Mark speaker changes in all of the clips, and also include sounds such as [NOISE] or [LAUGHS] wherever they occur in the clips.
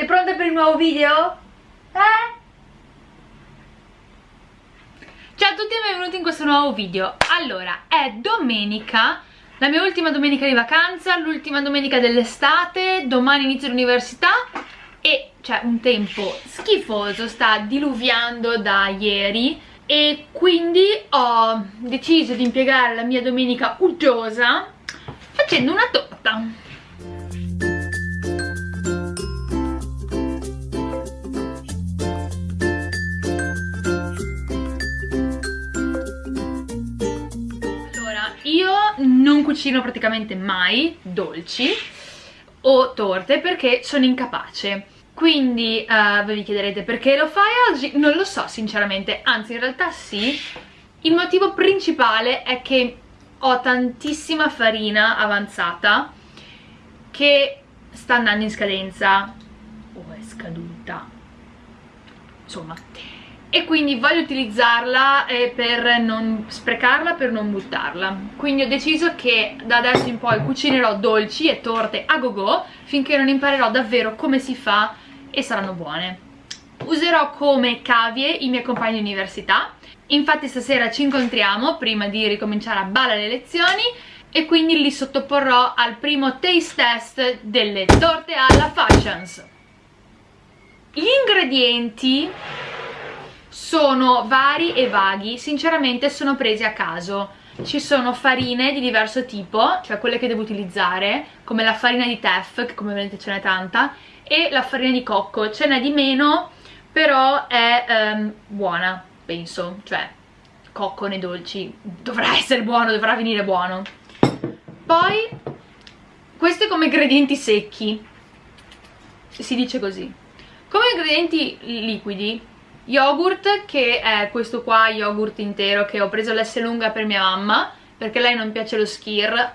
Speaker 1: Sei pronta per il nuovo video? Eh? Ciao a tutti e benvenuti in questo nuovo video Allora, è domenica La mia ultima domenica di vacanza L'ultima domenica dell'estate Domani inizio l'università E c'è un tempo schifoso Sta diluviando da ieri E quindi ho deciso di impiegare la mia domenica uggiosa Facendo una torta cucino praticamente mai dolci o torte perché sono incapace. Quindi uh, voi vi chiederete perché lo fai oggi? Non lo so sinceramente, anzi in realtà sì. Il motivo principale è che ho tantissima farina avanzata che sta andando in scadenza o è scaduta. Insomma e quindi voglio utilizzarla eh, per non sprecarla, per non buttarla. Quindi ho deciso che da adesso in poi cucinerò dolci e torte a go go finché non imparerò davvero come si fa e saranno buone. Userò come cavie i miei compagni di università. Infatti stasera ci incontriamo prima di ricominciare a balla le lezioni e quindi li sottoporrò al primo taste test delle torte alla Fashions. Gli ingredienti sono vari e vaghi, sinceramente sono presi a caso ci sono farine di diverso tipo, cioè quelle che devo utilizzare, come la farina di teff, che come vedete ce n'è tanta, e la farina di cocco, ce n'è di meno, però è ehm, buona, penso, cioè cocco nei dolci, dovrà [LAUGHS] essere buono, dovrà venire buono. Poi, questi come ingredienti secchi, si dice così. Come ingredienti liquidi yogurt che è questo qua yogurt intero che ho preso l'S lunga per mia mamma perché lei non piace lo skir.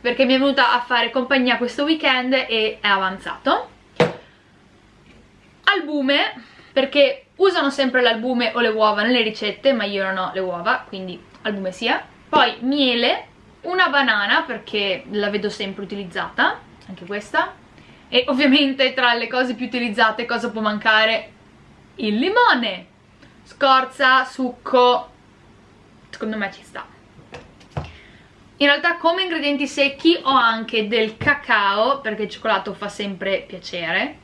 Speaker 1: Perché mi è venuta a fare compagnia questo weekend e è avanzato. Albume perché usano sempre l'albume o le uova nelle ricette ma io non ho le uova quindi albume sia. Poi miele una banana perché la vedo sempre utilizzata anche questa. E ovviamente tra le cose più utilizzate cosa può mancare il limone scorza, succo secondo me ci sta. In realtà come ingredienti secchi ho anche del cacao perché il cioccolato fa sempre piacere.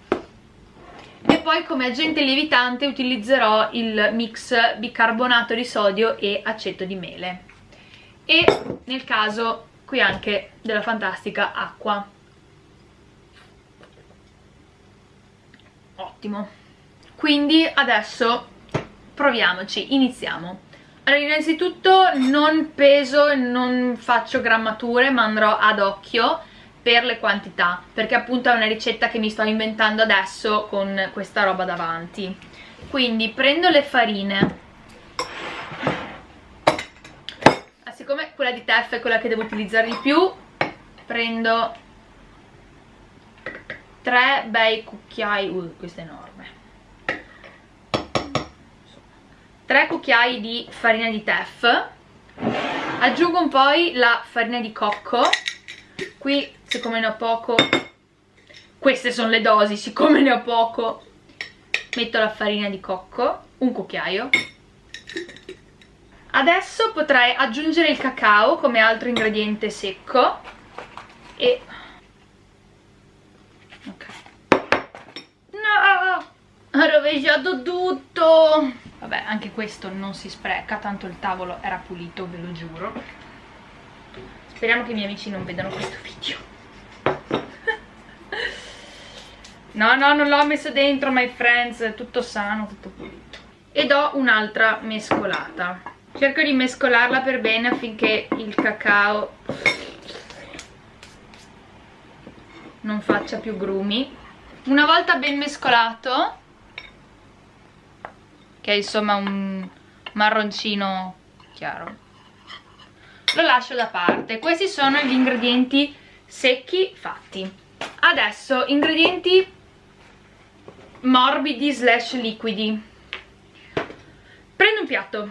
Speaker 1: E poi come agente lievitante utilizzerò il mix bicarbonato di sodio e aceto di mele. E nel caso qui anche della fantastica acqua. Ottimo quindi adesso proviamoci, iniziamo. Allora innanzitutto non peso non faccio grammature ma andrò ad occhio per le quantità perché appunto è una ricetta che mi sto inventando adesso con questa roba davanti. Quindi prendo le farine. Ah, siccome quella di teff è quella che devo utilizzare di più prendo tre bei cucchiai. Uh, questo è enorme 3 cucchiai di farina di teff aggiungo poi la farina di cocco. Qui siccome ne ho poco queste sono le dosi siccome ne ho poco metto la farina di cocco un cucchiaio. Adesso potrei aggiungere il cacao come altro ingrediente secco e ok. No ho rovesciato tutto vabbè anche questo non si spreca tanto il tavolo era pulito ve lo giuro. Speriamo che i miei amici non vedano questo video. No no non l'ho messo dentro my friends è tutto sano tutto pulito. E do un'altra mescolata. Cerco di mescolarla per bene affinché il cacao non faccia più grumi. Una volta ben mescolato che è insomma un marroncino chiaro. Lo lascio da parte. Questi sono gli ingredienti secchi fatti. Adesso ingredienti morbidi slash liquidi. Prendo un piatto.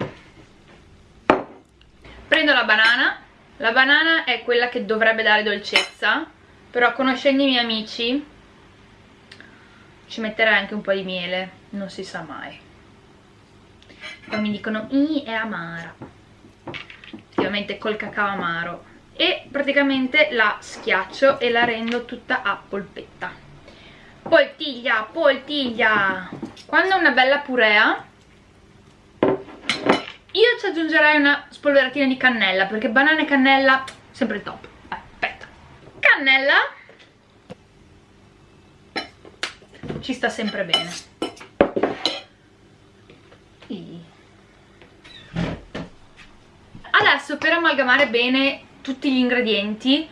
Speaker 1: Prendo la banana. La banana è quella che dovrebbe dare dolcezza però conoscendo i miei amici ci metterei anche un po' di miele. Non si sa mai poi mi dicono i è amara. Effettivamente col cacao amaro. E praticamente la schiaccio e la rendo tutta a polpetta. Poltiglia, poltiglia! Quando è una bella purea io ci aggiungerei una spolveratina di cannella perché banana e cannella sempre top. Aspetta. Cannella ci sta sempre bene adesso per amalgamare bene tutti gli ingredienti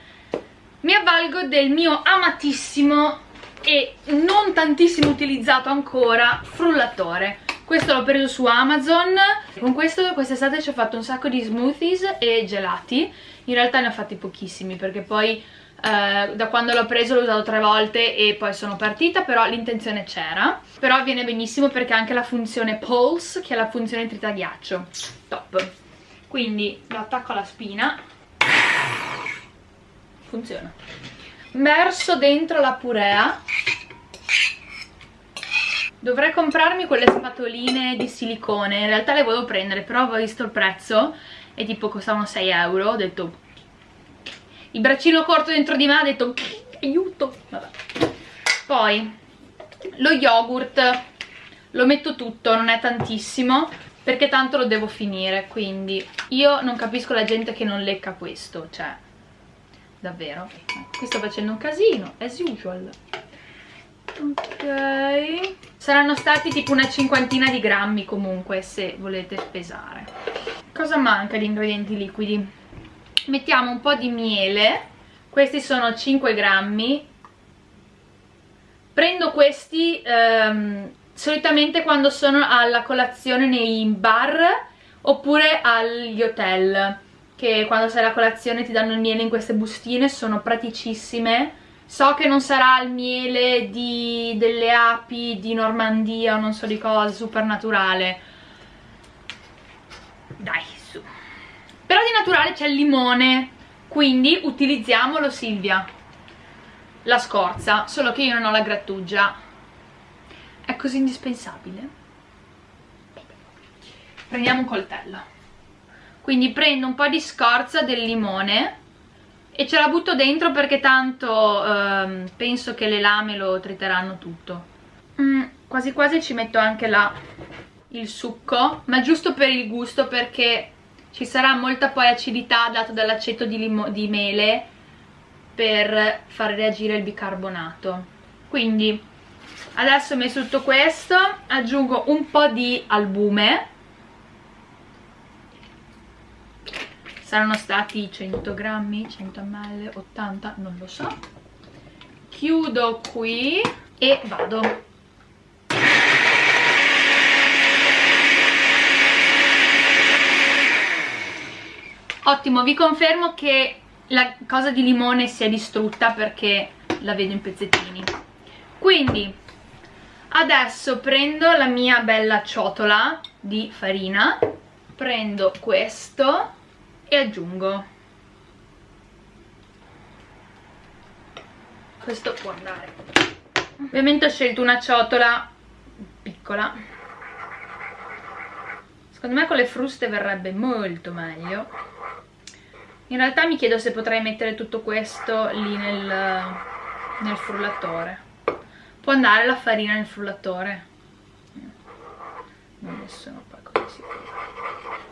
Speaker 1: mi avvalgo del mio amatissimo e non tantissimo utilizzato ancora frullatore. Questo l'ho preso su Amazon. Con questo quest'estate ci ho fatto un sacco di smoothies e gelati. In realtà ne ho fatti pochissimi perché poi eh, da quando l'ho preso l'ho usato tre volte e poi sono partita però l'intenzione c'era. Però viene benissimo perché ha anche la funzione pulse che è la funzione tritaghiaccio top quindi lo attacco alla spina. Funziona. Verso dentro la purea. Dovrei comprarmi quelle spatoline di silicone. In realtà le volevo prendere però ho visto il prezzo e tipo costavano 6 euro. Ho detto il braccino corto dentro di me ha detto aiuto. Vabbè. poi lo yogurt. Lo metto tutto non è tantissimo perché tanto lo devo finire quindi io non capisco la gente che non lecca questo cioè davvero? Qui sto facendo un casino as usual. Ok. Saranno stati tipo una cinquantina di grammi comunque se volete pesare. Cosa manca di ingredienti liquidi? Mettiamo un po' di miele. Questi sono 5 grammi. Prendo questi ehm, solitamente quando sono alla colazione nei bar oppure agli hotel che quando sei alla colazione ti danno il miele in queste bustine sono praticissime. So che non sarà il miele di, delle api di Normandia o non so di cosa, super naturale dai su. Però di naturale c'è il limone quindi utilizziamolo Silvia. La scorza solo che io non ho la grattugia così indispensabile? Prendiamo un coltello. Quindi prendo un po' di scorza del limone e ce la butto dentro perché tanto ehm, penso che le lame lo triteranno tutto. Mm, quasi quasi ci metto anche la, il succo ma giusto per il gusto perché ci sarà molta poi acidità data dall'aceto di, di mele per far reagire il bicarbonato. Quindi adesso ho messo tutto questo aggiungo un po' di albume. Saranno stati 100 grammi 100 ml 80 non lo so. Chiudo qui e vado. Ottimo vi confermo che la cosa di limone si è distrutta perché la vedo in pezzettini quindi adesso prendo la mia bella ciotola di farina prendo questo e aggiungo. Questo può andare. Ovviamente ho scelto una ciotola piccola. Secondo me con le fruste verrebbe molto meglio. In realtà mi chiedo se potrei mettere tutto questo lì nel, nel frullatore può andare la farina nel frullatore. Non ne sono poi così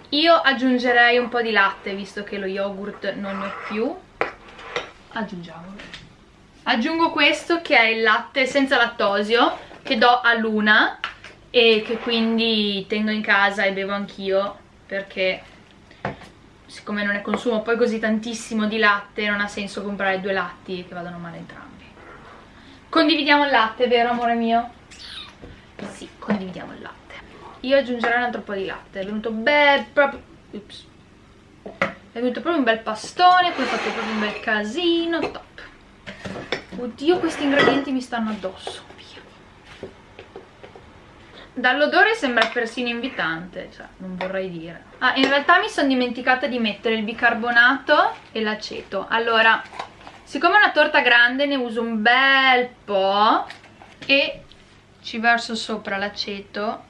Speaker 1: io aggiungerei un po' di latte visto che lo yogurt non ne ho più. Aggiungiamolo. Aggiungo questo che è il latte senza lattosio che do a Luna e che quindi tengo in casa e bevo anch'io perché siccome non ne consumo poi così tantissimo di latte non ha senso comprare due latti che vadano male entrambi condividiamo il latte, vero amore mio? sì, condividiamo il latte io aggiungerò un altro po' di latte è venuto bel proprio ups. è venuto proprio un bel pastone poi ho fatto proprio un bel casino top oddio questi ingredienti mi stanno addosso Dall'odore sembra persino invitante, cioè non vorrei dire. Ah, in realtà mi sono dimenticata di mettere il bicarbonato e l'aceto. Allora, siccome è una torta grande ne uso un bel po' e ci verso sopra l'aceto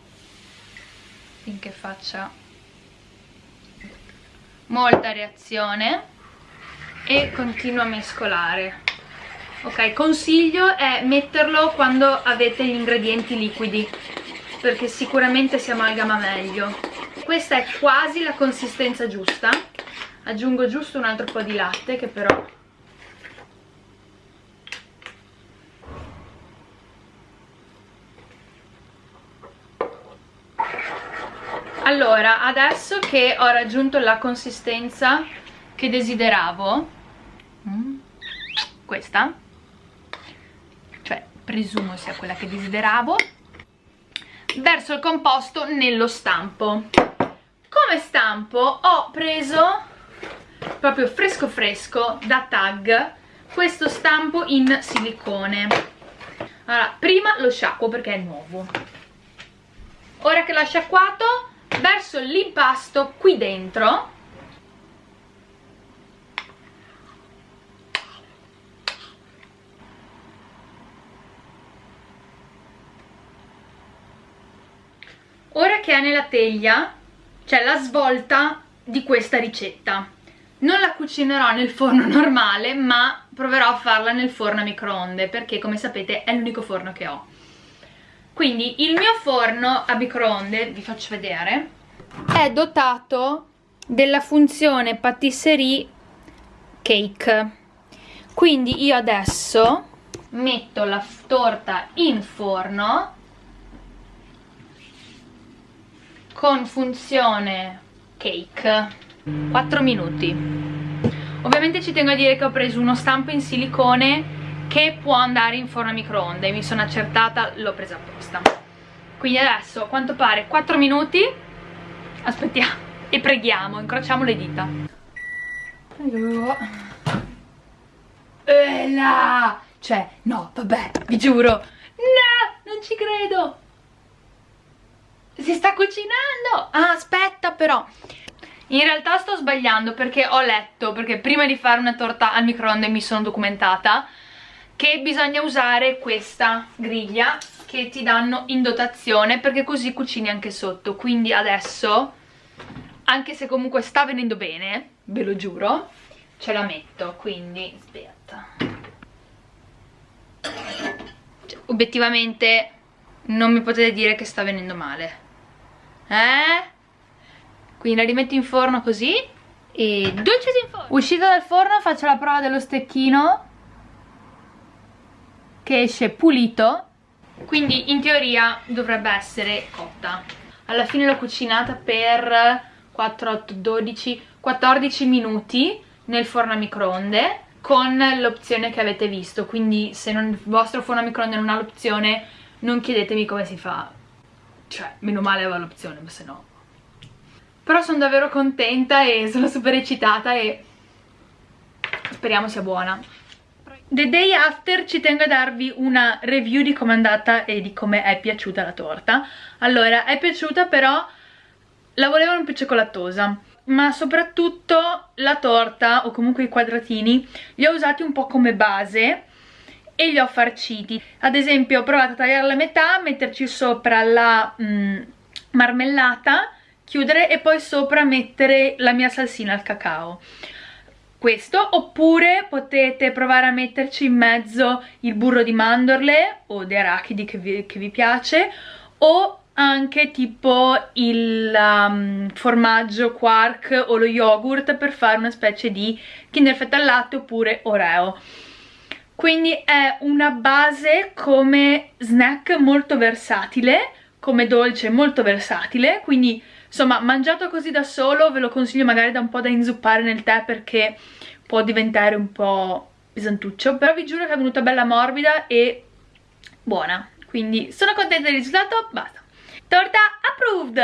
Speaker 1: finché faccia molta reazione e continuo a mescolare. Ok consiglio è metterlo quando avete gli ingredienti liquidi perché sicuramente si amalgama meglio. Questa è quasi la consistenza giusta. Aggiungo giusto un altro po' di latte che però allora adesso che ho raggiunto la consistenza che desideravo mm, questa cioè presumo sia quella che desideravo verso il composto nello stampo. Come stampo ho preso proprio fresco fresco da tag questo stampo in silicone. Allora prima lo sciacquo perché è nuovo. Ora che l'ho sciacquato verso l'impasto qui dentro. Ora che è nella teglia c'è la svolta di questa ricetta. Non la cucinerò nel forno [LAUGHS] normale ma proverò a farla nel forno a microonde perché come sapete è l'unico forno che ho quindi il mio forno a microonde, vi faccio vedere, è dotato della funzione patisserie cake. Quindi io adesso metto la torta in forno con funzione cake 4 minuti ovviamente ci tengo a dire che ho preso uno stampo in silicone che può andare in forno a microonde. Mi sono accertata, l'ho presa apposta. Quindi adesso a quanto pare 4 minuti. Aspettiamo e preghiamo, incrociamo le dita. Là cioè, no, vabbè, vi giuro. No, non ci credo. Si sta cucinando. Ah, aspetta però. In realtà sto sbagliando perché ho letto perché prima di fare una torta al microonde mi sono documentata che bisogna usare questa griglia che ti danno in dotazione perché così cucini anche sotto. Quindi adesso anche se comunque sta venendo bene ve lo giuro ce la metto. Quindi aspetta. Cioè, obiettivamente non mi potete dire che sta venendo male. Eh? quindi la rimetto in forno così e dolce in forno. Uscita dal forno faccio la prova dello stecchino che esce pulito quindi in teoria dovrebbe essere cotta. Alla fine l'ho cucinata per 4, 8, 12, 14 minuti nel forno a microonde con l'opzione che avete visto. Quindi se non, il vostro forno a microonde non ha l'opzione non chiedetemi come si fa. Cioè meno male aveva l'opzione ma se no però sono davvero contenta e sono super eccitata e speriamo sia buona The day after ci tengo a darvi una review di come è andata e di come è piaciuta la torta. Allora, è piaciuta però la volevano più cioccolatosa ma soprattutto la torta o comunque i quadratini li ho usati un po' come base e li ho farciti. Ad esempio ho provato a tagliare la metà, metterci sopra la mm, marmellata chiudere e poi sopra mettere la mia salsina al cacao questo oppure potete provare a metterci in mezzo il burro di mandorle o di arachidi che vi, che vi piace o anche tipo il um, formaggio quark o lo yogurt per fare una specie di kinder fetta al latte oppure oreo. Quindi è una base come snack molto versatile come dolce molto versatile quindi insomma mangiato così da solo ve lo consiglio magari da un po' da inzuppare nel tè perché può diventare un po' pesantuccio però vi giuro che è venuta bella morbida e buona. Quindi sono contenta del risultato, basta. Torta approved